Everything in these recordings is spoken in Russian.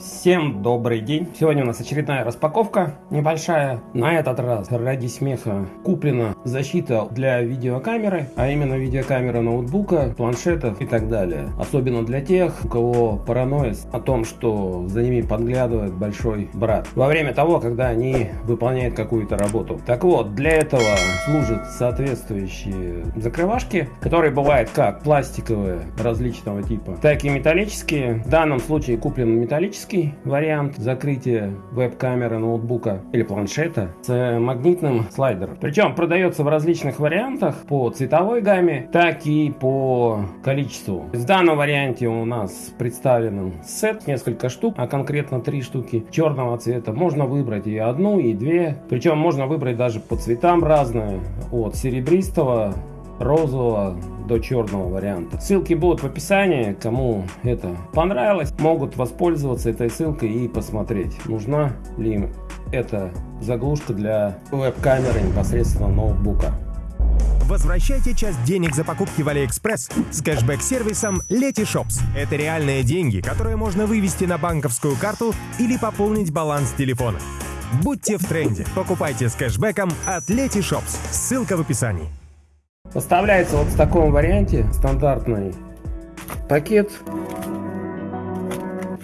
Всем добрый день! Сегодня у нас очередная распаковка небольшая. На этот раз ради смеха куплена защита для видеокамеры, а именно видеокамера ноутбука, планшетов и так далее. Особенно для тех, у кого паранойя о том, что за ними подглядывает большой брат. Во время того, когда они выполняют какую-то работу. Так вот, для этого служат соответствующие закрывашки, которые бывают как пластиковые различного типа, так и металлические. В данном случае куплен металлический вариант закрытия веб-камеры ноутбука или планшета с магнитным слайдером. Причем продается в различных вариантах по цветовой гамме, так и по количеству. В данном варианте у нас представлен сет, несколько штук, а конкретно три штуки черного цвета. Можно выбрать и одну, и две. Причем можно выбрать даже по цветам разные, от серебристого розового до черного варианта. Ссылки будут в описании. Кому это понравилось, могут воспользоваться этой ссылкой и посмотреть, нужна ли им эта заглушка для веб-камеры непосредственно ноутбука. Возвращайте часть денег за покупки в Алиэкспресс с кэшбэк-сервисом Letyshops. Это реальные деньги, которые можно вывести на банковскую карту или пополнить баланс телефона. Будьте в тренде. Покупайте с кэшбэком от Letyshops. Ссылка в описании. Поставляется вот в таком варианте стандартный пакет.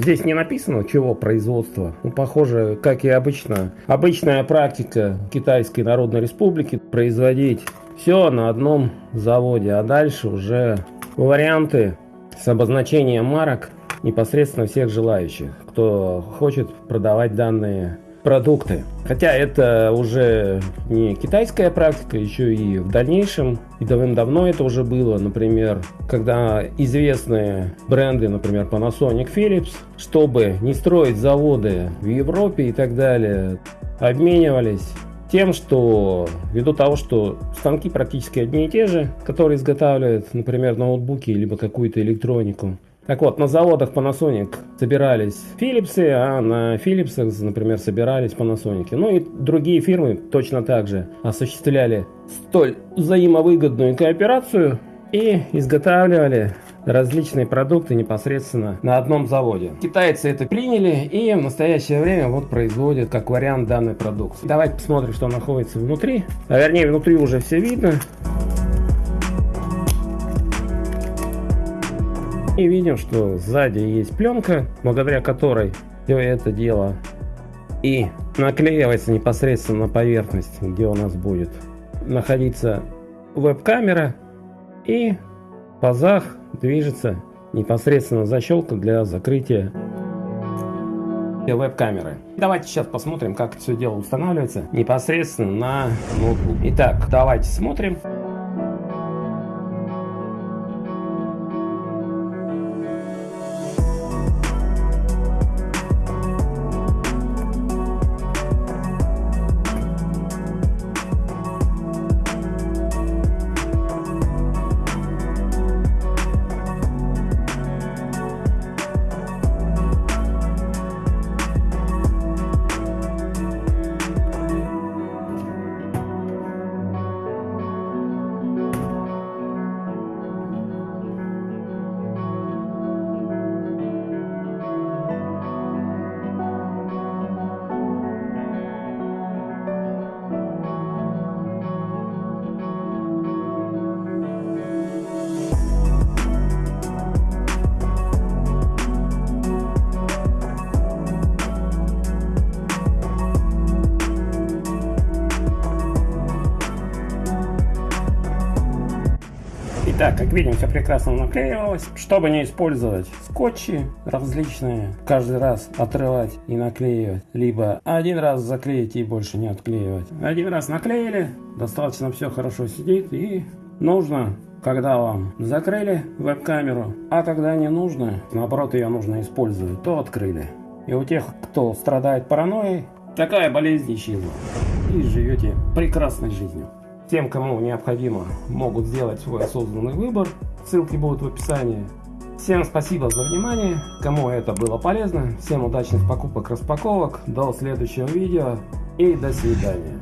Здесь не написано, чего производства. Ну, похоже, как и обычно. Обычная практика Китайской Народной Республики производить все на одном заводе. А дальше уже варианты с обозначением марок непосредственно всех желающих, кто хочет продавать данные продукты. Хотя это уже не китайская практика, еще и в дальнейшем, и давным-давно это уже было, например, когда известные бренды, например, Panasonic, Philips, чтобы не строить заводы в Европе и так далее, обменивались тем, что ввиду того, что станки практически одни и те же, которые изготавливают, например, ноутбуки либо какую-то электронику, так вот, на заводах Panasonic собирались Philips, а на Philips, например, собирались Panasonic. Ну и другие фирмы точно так же осуществляли столь взаимовыгодную кооперацию и изготавливали различные продукты непосредственно на одном заводе. Китайцы это приняли и в настоящее время вот производят как вариант данной продукции. Давайте посмотрим, что находится внутри. А вернее, внутри уже все видно. И видим, что сзади есть пленка, благодаря которой все это дело и наклеивается непосредственно на поверхность, где у нас будет находиться веб-камера и в пазах движется непосредственно защелка для закрытия веб-камеры. Давайте сейчас посмотрим, как это все дело устанавливается непосредственно на ноутбук. Итак, давайте смотрим. Итак, как видим, все прекрасно наклеивалось. Чтобы не использовать скотчи различные, каждый раз отрывать и наклеивать, либо один раз заклеить и больше не отклеивать. Один раз наклеили, достаточно все хорошо сидит и нужно когда вам закрыли веб-камеру, а когда не нужно, наоборот ее нужно использовать, то открыли. И у тех, кто страдает паранойей, такая болезнь исчезла. И живете прекрасной жизнью. Тем, кому необходимо, могут сделать свой осознанный выбор. Ссылки будут в описании. Всем спасибо за внимание. Кому это было полезно. Всем удачных покупок, распаковок. До следующего видео и до свидания.